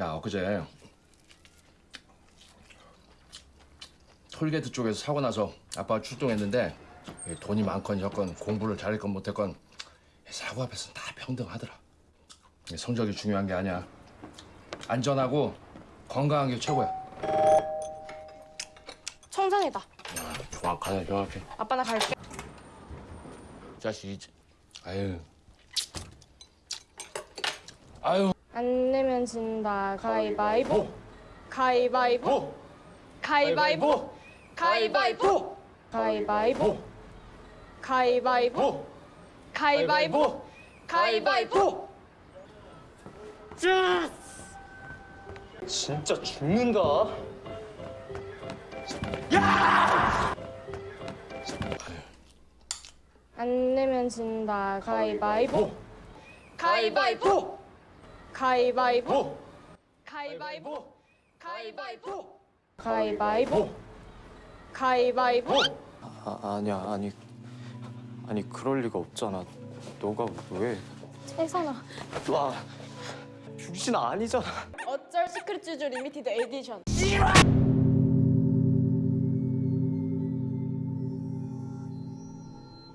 야 엊그제 톨게이트 쪽에서 사고 나서 아빠가 출동했는데 이 돈이 많건 적건 공부를 잘했건 못했건 이 사고 앞에서는 다 평등하더라. 이 성적이 중요한 게 아니야. 안전하고 건강한 게 최고야. 청장이다. 정확하네 정확해. 아빠 나 갈게. 자식 아유 아유 안 내면 진다. 가위바위보. 가위바위보. 가위바위보. 가위바위보. 가위바위보. 가위바위보. 가위바위보. 가위바위보. 진짜 죽는다. 안 내면 진다. 가위바위보. 가위바위보. 가위바위보. 가위바위보. 가위바위보. 가위바위보. 가위바위보. 아, 아니야 아니 아니 그럴 리가 없잖아. 너가 왜? 혜선아. 와 병신 아니잖아. 어쩔 시크릿 쥬쥬 limited edition.